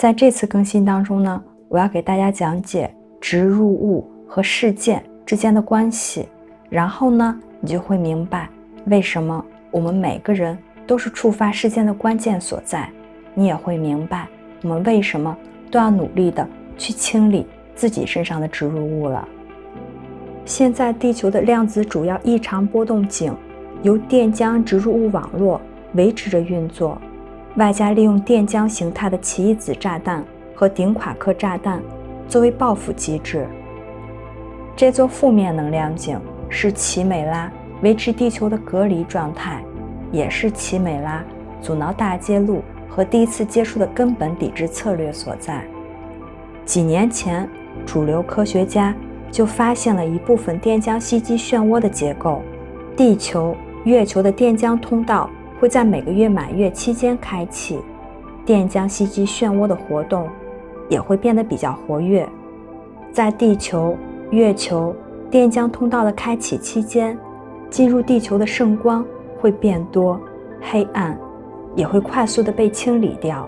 在这次更新当中呢，我要给大家讲解植入物和事件之间的关系，然后呢，你就会明白为什么我们每个人都是触发事件的关键所在，你也会明白我们为什么都要努力的去清理自己身上的植入物了。现在地球的量子主要异常波动井由电浆植入物网络维持着运作。外加利用电浆形态的奇异子炸弹和顶夸克炸弹作为报复机制。这座负面能量井是奇美拉维持地球的隔离状态，也是奇美拉阻挠大揭露和第一次接触的根本抵制策略所在。几年前，主流科学家就发现了一部分电浆吸积漩涡的结构，地球、月球的电浆通道。会在每个月满月期间开启，电浆吸积漩涡的活动也会变得比较活跃。在地球、月球电浆通道的开启期间，进入地球的圣光会变多，黑暗也会快速的被清理掉。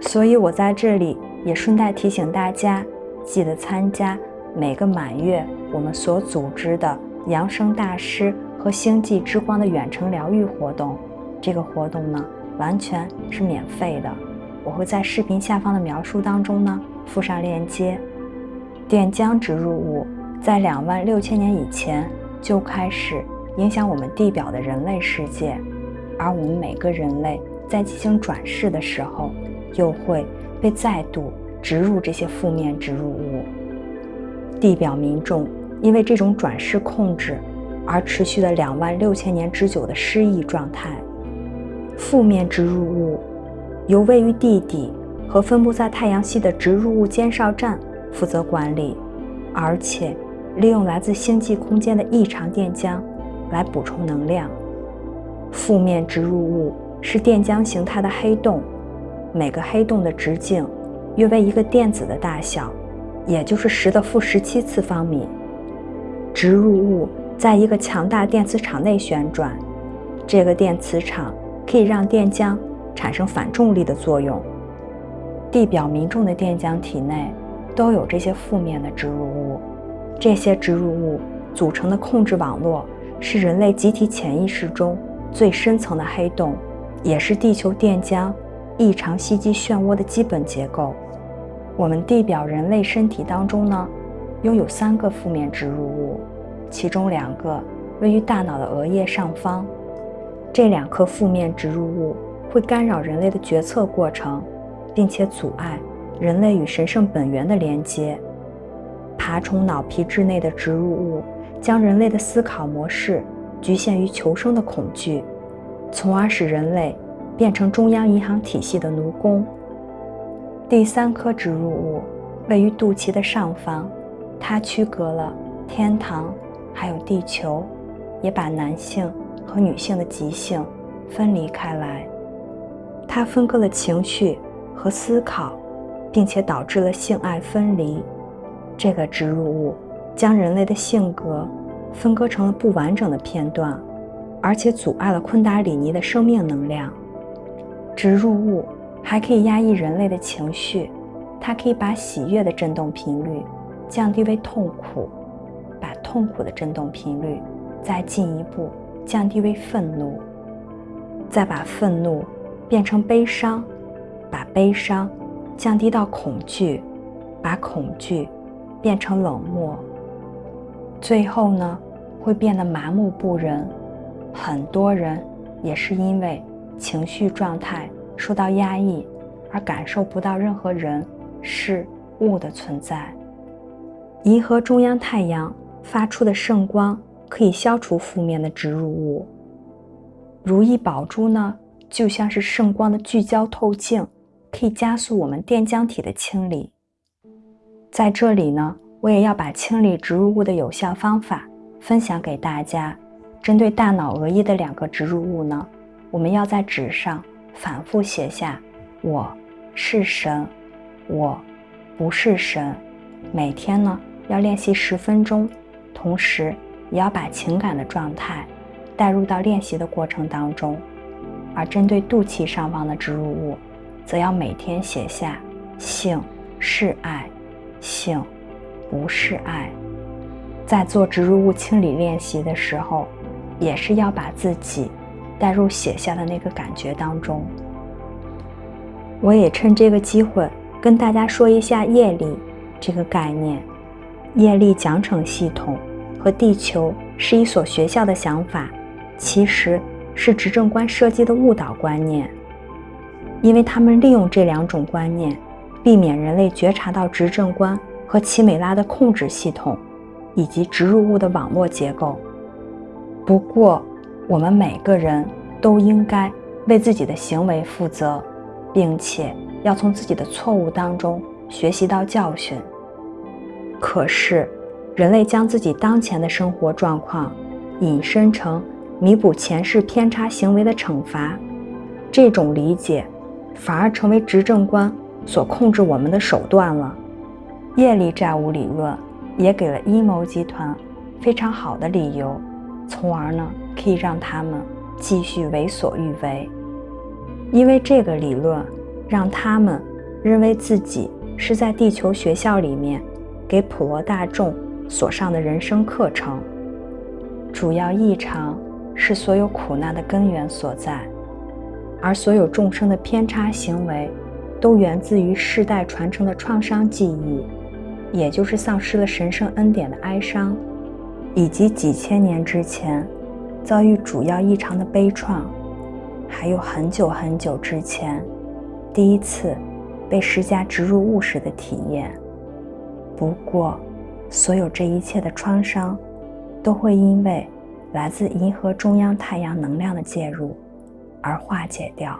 所以我在这里也顺带提醒大家，记得参加每个满月我们所组织的扬声大师。和星际之光的远程疗愈活动，这个活动呢完全是免费的。我会在视频下方的描述当中呢附上链接。电浆植入物在两万六千年以前就开始影响我们地表的人类世界，而我们每个人类在进行转世的时候，又会被再度植入这些负面植入物。地表民众因为这种转世控制。而持续了两万六千年之久的失忆状态。负面植入物由位于地底和分布在太阳系的植入物监哨站负责管理，而且利用来自星际空间的异常电浆来补充能量。负面植入物是电浆形态的黑洞，每个黑洞的直径约为一个电子的大小，也就是十的负十七次方米。植入物。在一个强大电磁场内旋转，这个电磁场可以让电浆产生反重力的作用。地表民众的电浆体内都有这些负面的植入物，这些植入物组成的控制网络是人类集体潜意识中最深层的黑洞，也是地球电浆异常吸积漩涡的基本结构。我们地表人类身体当中呢，拥有三个负面植入物。其中两个位于大脑的额叶上方，这两颗负面植入物会干扰人类的决策过程，并且阻碍人类与神圣本源的连接。爬虫脑皮质内的植入物将人类的思考模式局限于求生的恐惧，从而使人类变成中央银行体系的奴工。第三颗植入物位于肚脐的上方，它区隔了天堂。还有地球，也把男性和女性的极性分离开来。它分割了情绪和思考，并且导致了性爱分离。这个植入物将人类的性格分割成了不完整的片段，而且阻碍了昆达里尼的生命能量。植入物还可以压抑人类的情绪，它可以把喜悦的振动频率降低为痛苦。痛苦的振动频率再进一步降低为愤怒，再把愤怒变成悲伤，把悲伤降低到恐惧，把恐惧变成冷漠，最后呢会变得麻木不仁。很多人也是因为情绪状态受到压抑，而感受不到任何人事物的存在。银河中央太阳。发出的圣光可以消除负面的植入物。如意宝珠呢，就像是圣光的聚焦透镜，可以加速我们电浆体的清理。在这里呢，我也要把清理植入物的有效方法分享给大家。针对大脑额叶的两个植入物呢，我们要在纸上反复写下“我是神”，“我不是神”。每天呢，要练习十分钟。同时，也要把情感的状态带入到练习的过程当中。而针对肚脐上方的植入物，则要每天写下性是爱，性不是爱。在做植入物清理练习的时候，也是要把自己带入写下的那个感觉当中。我也趁这个机会跟大家说一下业力这个概念。业力奖惩系统和地球是一所学校的想法，其实是执政官设计的误导观念。因为他们利用这两种观念，避免人类觉察到执政官和奇美拉的控制系统，以及植入物的网络结构。不过，我们每个人都应该为自己的行为负责，并且要从自己的错误当中学习到教训。可是，人类将自己当前的生活状况引申成弥补前世偏差行为的惩罚，这种理解。反而成为执政官所控制我们的手段了。业力债务理论也给了阴谋集团非常好的理由，从而呢可以让他们继续为所欲为。因为这个理论让他们认为自己是在地球学校里面给普罗大众所上的人生课程。主要异常是所有苦难的根源所在。而所有众生的偏差行为，都源自于世代传承的创伤记忆，也就是丧失了神圣恩典的哀伤，以及几千年之前遭遇主要异常的悲怆，还有很久很久之前第一次被施加植入物时的体验。不过，所有这一切的创伤，都会因为来自银河中央太阳能量的介入。而化解掉。